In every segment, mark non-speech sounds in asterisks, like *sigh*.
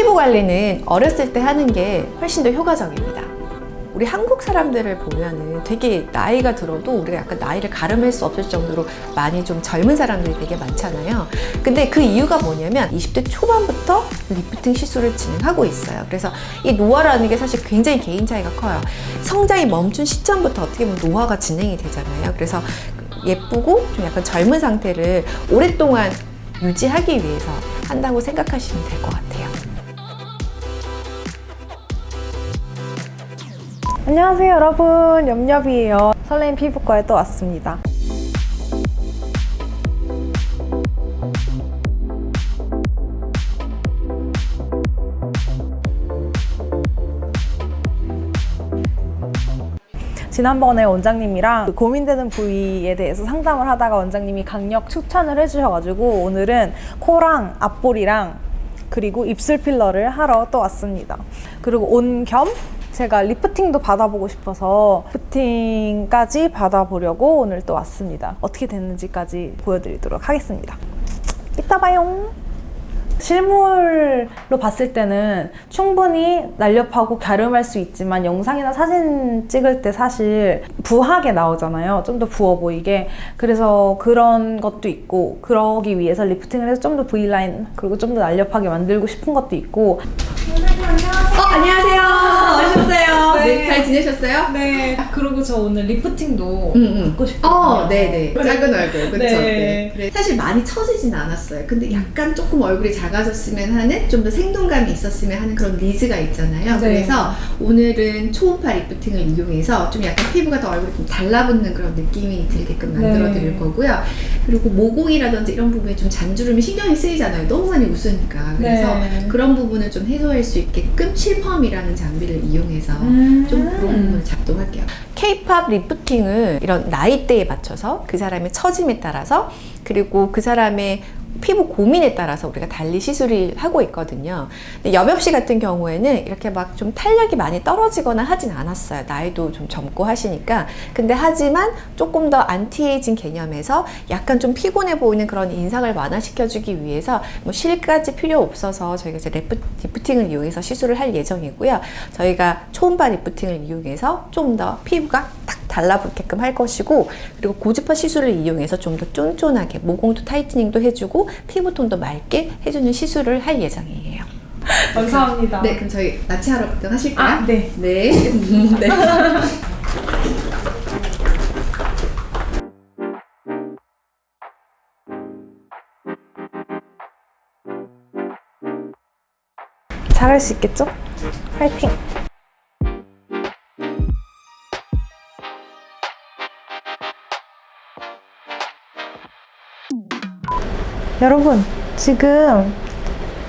피부 관리는 어렸을 때 하는 게 훨씬 더 효과적입니다. 우리 한국 사람들을 보면은 되게 나이가 들어도 우리가 약간 나이를 가름할 수 없을 정도로 많이 좀 젊은 사람들이 되게 많잖아요. 근데 그 이유가 뭐냐면 20대 초반부터 리프팅 시술을 진행하고 있어요. 그래서 이 노화라는 게 사실 굉장히 개인 차이가 커요. 성장이 멈춘 시점부터 어떻게 보면 노화가 진행이 되잖아요. 그래서 예쁘고 좀 약간 젊은 상태를 오랫동안 유지하기 위해서 한다고 생각하시면 될 것 같아요. 안녕하세요 여러분. 염렵이에요. 설레임 피부과에 또 왔습니다. 지난번에 원장님이랑 그 고민되는 부위에 대해서 상담을 하다가 원장님이 강력 추천을 해주셔가지고 오늘은 코랑 앞볼이랑 그리고 입술 필러를 하러 또 왔습니다. 그리고 온 겸 제가 리프팅도 받아보고 싶어서 리프팅까지 받아보려고 오늘 또 왔습니다. 어떻게 됐는지까지 보여드리도록 하겠습니다. 이따 봐요. 실물로 봤을 때는 충분히 날렵하고 갸름할 수 있지만 영상이나 사진 찍을 때 사실 부하게 나오잖아요. 좀 더 부어 보이게. 그래서 그런 것도 있고 그러기 위해서 lifting을 해서 좀 더 V라인 그리고 좀 더 날렵하게 만들고 싶은 것도 있고 네, 잘 지내셨어요? 네. 그리고 저 오늘 lifting도 응, 응. 받고 싶거든요. 어, 네네. 작은 얼굴, 그쵸? 네. 네. 사실 많이 처지진 않았어요. 근데 약간 조금 얼굴이 작아졌으면 하는, 좀 더 생동감이 있었으면 하는 그런 needs가 있잖아요. 네. 그래서 오늘은 초음파 lifting을 이용해서 좀 약간 피부가 더 얼굴이 좀 달라붙는 그런 느낌이 들게끔 만들어 네. 드릴 거고요. 그리고 모공이라든지 이런 부분에 좀 잔주름이 신경이 쓰이잖아요. 너무 많이 웃으니까. 그래서 네. 그런 부분을 좀 해소할 수 있게끔 실펌이라는 장비를 이용해서 음. 좀 그런 부분을 작동할게요. K-팝 리프팅을 이런 나이대에 맞춰서 그 사람의 처짐에 따라서 그리고 그 사람의 피부 고민에 따라서 우리가 달리 시술을 하고 있거든요. 근데 여엽 씨 같은 경우에는 이렇게 막 좀 탄력이 많이 떨어지거나 하진 않았어요. 나이도 좀 젊고 하시니까. 근데 하지만 조금 더 안티에이징 개념에서 약간 좀 피곤해 보이는 그런 인상을 완화시켜주기 위해서 뭐 실까지 필요 없어서 저희가 이제 lif, lifting을 이용해서 시술을 할 예정이고요. 저희가 초음파 lifting을 이용해서 좀 더 피부가 딱 달라붙게끔 할 것이고 그리고 고주파 시술을 이용해서 좀 더 쫀쫀하게 모공도 tightening도 해주고 피부톤도 맑게 해주는 시술을 할 예정이에요. 감사합니다. 네, 그럼 저희 마취하러 걱정하실까요? 아, 네. 네. *laughs* 네. 잘할 수 있겠죠? 파이팅! 여러분 지금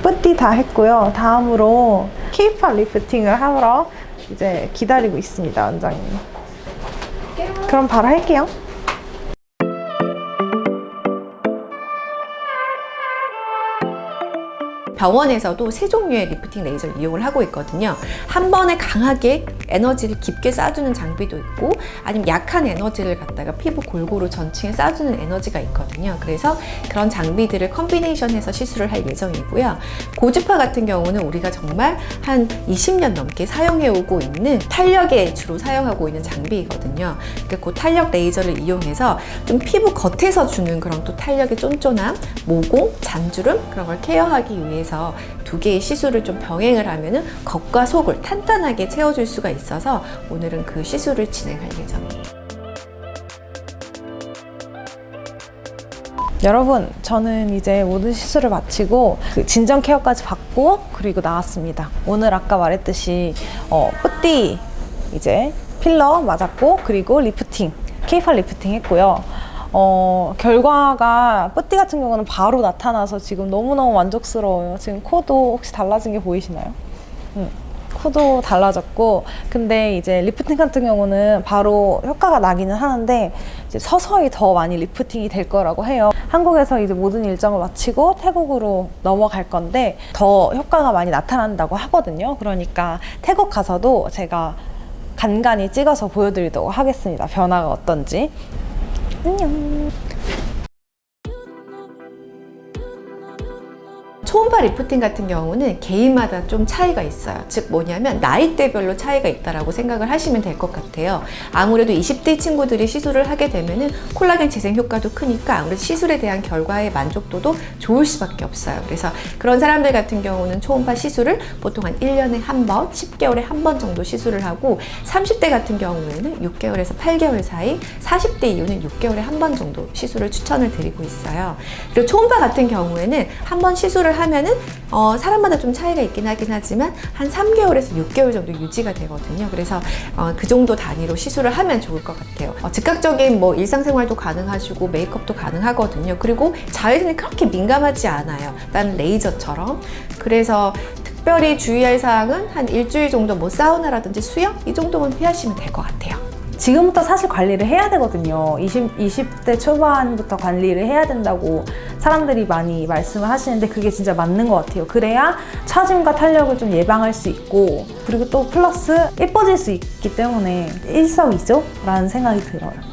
뿌띠 다 했고요. 다음으로 케이팝 리프팅을 하러 이제 기다리고 있습니다, 원장님. 그럼 바로 할게요. 병원에서도 세 종류의 리프팅 레이저를 이용을 하고 있거든요. 한 번에 강하게 에너지를 깊게 쏴주는 장비도 있고 아니면 약한 에너지를 갖다가 피부 골고루 전층에 쏴주는 에너지가 있거든요. 그래서 그런 장비들을 컨비네이션해서 시술을 할 예정이고요. 고주파 같은 경우는 우리가 정말 한 20년 넘게 사용해 오고 있는 탄력에 주로 사용하고 있는 장비이거든요. 그러니까 그 탄력 레이저를 이용해서 좀 피부 겉에서 주는 그런 또 탄력의 쫀쫀함, 모공, 잔주름 그런 걸 care하기 위해서 두 개의 시술을 좀 병행을 하면은 겉과 속을 탄탄하게 채워줄 수가 있어서 오늘은 그 시술을 진행할 예정이에요. 여러분 저는 이제 모든 시술을 마치고 그 진정 care까지 받고 그리고 나왔습니다 오늘 아까 말했듯이 어, petit 이제 필러 맞았고 그리고 리프팅 케이팔 리프팅 했고요 어, 결과가 petit 같은 경우는 바로 나타나서 지금 너무너무 만족스러워요. 지금 코도 혹시 달라진 게 보이시나요? 음. 코도 달라졌고 근데 이제 리프팅 같은 경우는 바로 효과가 나기는 하는데 서서히 더 많이 lifting이 될 거라고 해요. 한국에서 이제 모든 일정을 마치고 태국으로 넘어갈 건데 더 효과가 많이 나타난다고 하거든요. 그러니까 태국 가서도 제가 간간히 찍어서 보여드리도록 하겠습니다. 변화가 어떤지 안녕 초음파 리프팅 같은 경우는 개인마다 좀 차이가 있어요. 즉 뭐냐면 나이대별로 차이가 있다라고 생각을 하시면 될 것 같아요. 아무래도 20대 친구들이 시술을 하게 되면 은 콜라겐 재생 효과도 크니까 아무래도 시술에 대한 결과의 만족도도 좋을 수밖에 없어요. 그래서 그런 사람들 같은 경우는 초음파 시술을 보통 한 1년에 한 번, 10개월에 한 번 정도 시술을 하고 30대 같은 경우에는 6개월에서 8개월 사이, 40대 이후는 6개월에 한 번 정도 시술을 추천을 드리고 있어요. 그리고 초음파 같은 경우에는 한 번 시술을 하면은 어, 사람마다 좀 차이가 있긴 하긴 하지만 한 3개월에서 6개월 정도 유지가 되거든요. 그래서 어, 그 정도 단위로 시술을 하면 좋을 것 같아요. 어, 즉각적인 뭐 일상생활도 가능하시고 메이크업도 가능하거든요. 그리고 자외선이 그렇게 민감하지 않아요. 난 레이저처럼. 그래서 특별히 주의할 사항은 한 일주일 정도 뭐 사우나라든지 수영 이 정도만 피하시면 될 것 같아요. 지금부터 사실 관리를 해야 되거든요. 20, 20대 초반부터 관리를 해야 된다고 사람들이 많이 말씀을 하시는데 그게 진짜 맞는 것 같아요. 그래야 처짐과 탄력을 좀 예방할 수 있고 그리고 또 플러스 예뻐질 수 있기 때문에 일석이조? 라는 생각이 들어요.